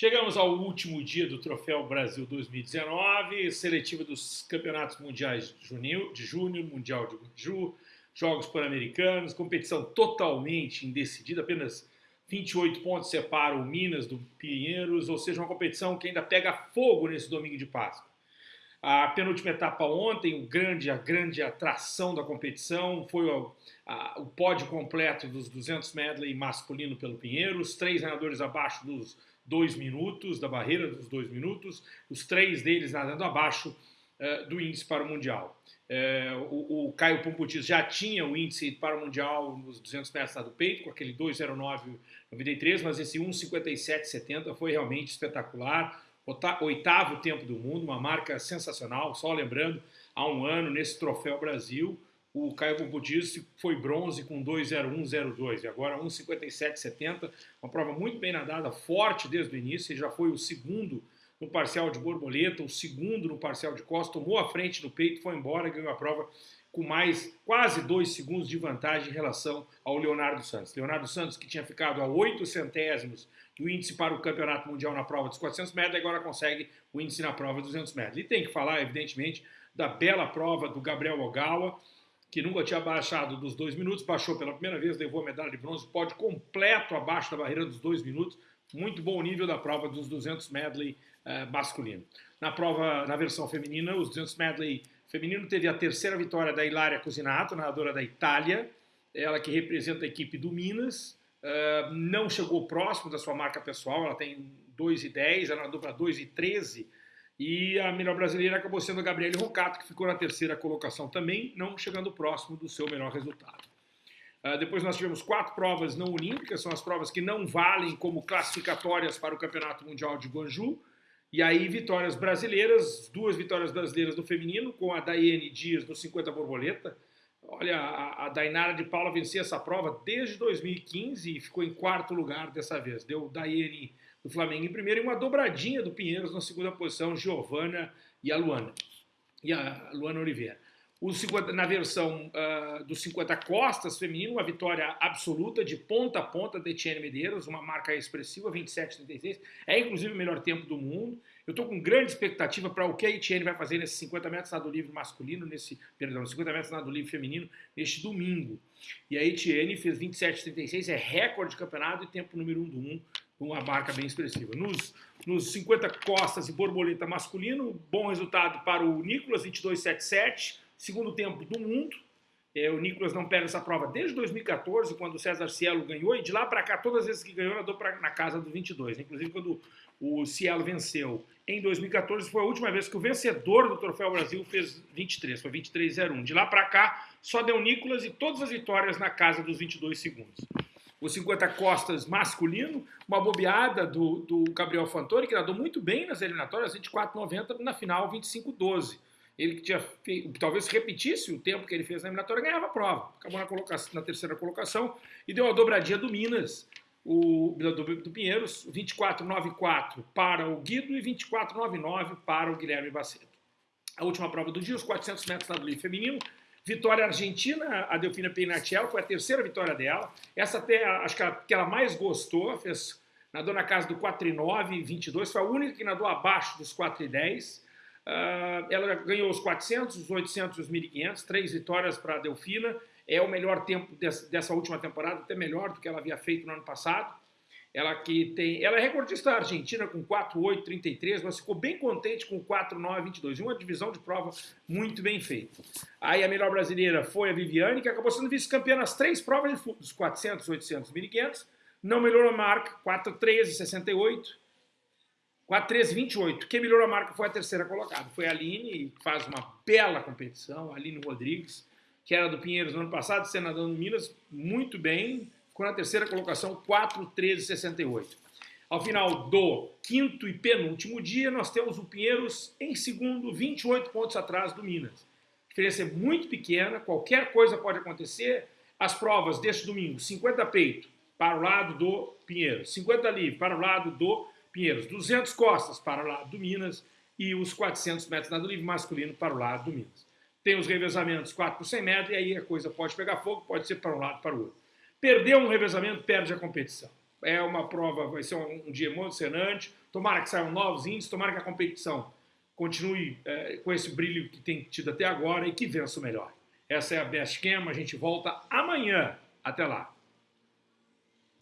Chegamos ao último dia do Troféu Brasil 2019, seletiva dos campeonatos mundiais de junho, de junho Mundial de Ju, Jogos Pan-Americanos, competição totalmente indecidida, apenas 28 pontos separam o Minas do Pinheiros, ou seja, uma competição que ainda pega fogo nesse domingo de Páscoa. A penúltima etapa ontem, o grande, a grande atração da competição foi o, a, o pódio completo dos 200 medley masculino pelo Pinheiros, três nadadores abaixo dos dois minutos, da barreira dos dois minutos, os três deles nadando abaixo uh, do índice para o Mundial. Uh, o, o, Caio Pomputis já tinha o índice para o Mundial nos 200 metros do peito, com aquele 2,09,93, mas esse 1,57,70 foi realmente espetacular oitavo tempo do mundo, uma marca sensacional. Só lembrando, há um ano, nesse Troféu Brasil, o Caio Bubudis foi bronze com 2,01,02 e agora 1,57,70. Uma prova muito bem nadada, forte desde o início. Ele já foi o segundo no parcial de borboleta, o segundo no parcial de costa, tomou a frente no peito, foi embora, ganhou a prova com mais quase dois segundos de vantagem em relação ao Leonardo Santos. Leonardo Santos, que tinha ficado a oito centésimos do índice para o campeonato mundial na prova dos 400 metros, agora consegue o índice na prova dos 200 metros. E tem que falar, evidentemente, da bela prova do Gabriel Ogawa, que nunca tinha baixado dos dois minutos, baixou pela primeira vez, levou a medalha de bronze, pode completo abaixo da barreira dos dois minutos, muito bom nível da prova dos 200 medley uh, masculino. Na prova, na versão feminina, os 200 medley feminino teve a terceira vitória da Hilária Cusinato, nadadora da Itália, ela que representa a equipe do Minas, Uh, não chegou próximo da sua marca pessoal, ela tem 2,10, ela nadou para 2,13 e a melhor brasileira acabou sendo a Gabriele Rocato, que ficou na terceira colocação também, não chegando próximo do seu melhor resultado. Uh, depois nós tivemos quatro provas não olímpicas, são as provas que não valem como classificatórias para o Campeonato Mundial de Guangzhou, e aí vitórias brasileiras, duas vitórias brasileiras no feminino, com a Daiane Dias no 50 borboleta, Olha, a, a Dainara de Paula vencia essa prova desde 2015 e ficou em quarto lugar dessa vez. Deu Daiane do Flamengo em primeiro e uma dobradinha do Pinheiros na segunda posição, Giovana e a Luana. E a Luana Oliveira. 50, na versão uh, dos 50 costas feminino, uma vitória absoluta de ponta a ponta de Etienne Medeiros, uma marca expressiva, 27,36. É inclusive o melhor tempo do mundo. Eu estou com grande expectativa para o que a Etienne vai fazer nesses 50 metros nado livre masculino, nesse, perdão, 50 metros nado livre feminino, neste domingo. E a Etienne fez 27,36, é recorde de campeonato e tempo número 1 um do 1, uma marca bem expressiva. Nos, nos 50 costas e borboleta masculino, bom resultado para o Nicolas, 22,77 segundo tempo do mundo. É, o Nicolas não perde essa prova desde 2014, quando o César Cielo ganhou, e de lá para cá, todas as vezes que ganhou, nadou pra, na casa do 22. Inclusive, quando o Cielo venceu em 2014, foi a última vez que o vencedor do Troféu Brasil fez 23, foi 23,01. De lá para cá, só deu Nicolas e todas as vitórias na casa dos 22 segundos. O 50 costas masculino, uma bobeada do, do Gabriel Fantori, que nadou muito bem nas eliminatórias, 24,90, na final 25,12 ele que tinha feito, talvez repetisse o tempo que ele fez na eliminatória, ganhava a prova. Acabou na, colocação, na terceira colocação e deu a dobradinha do Minas, o, do, do Pinheiros, 24,94 para o Guido e 24,99 para o Guilherme Baceto. A última prova do dia, os 400 metros na livre feminino, vitória argentina, a Delfina Peinatiel, foi a terceira vitória dela. Essa até, acho que a que ela mais gostou, fez, nadou na casa do 4,9 22, foi a única que nadou abaixo dos 4,10 Uh, ela ganhou os 400, os 800 e os 1.500, três vitórias para a Delfina. É o melhor tempo dessa, última temporada, até melhor do que ela havia feito no ano passado. Ela que tem, ela é recordista argentina com 4.833, mas ficou bem contente com 4.922. Uma divisão de prova muito bem feita. Aí a melhor brasileira foi a Viviane, que acabou sendo vice-campeã nas três provas dos 400, 800 1.500. Não melhorou a marca, 4.13.68 4.13.28. Quem melhorou a marca foi a terceira colocada. Foi a Aline, que faz uma bela competição. A Aline Rodrigues, que era do Pinheiros no ano passado, senador no Minas, muito bem. Ficou na terceira colocação, 4.13.68. Ao final do quinto e penúltimo dia, nós temos o Pinheiros em segundo, 28 pontos atrás do Minas. A diferença é muito pequena, qualquer coisa pode acontecer. As provas deste domingo, 50 peito para o lado do Pinheiros, 50 livre para o lado do Pinheiros, 200 costas para o lado do Minas e os 400 metros nado livre masculino para o lado do Minas. Tem os revezamentos 4 por 100 metros e aí a coisa pode pegar fogo, pode ser para um lado para o outro. Perdeu um revezamento, perde a competição. É uma prova, vai ser um, um dia emocionante, tomara que saiam novos índices, tomara que a competição continue é, com esse brilho que tem tido até agora e que vença o melhor. Essa é a Best Cam, a gente volta amanhã. Até lá!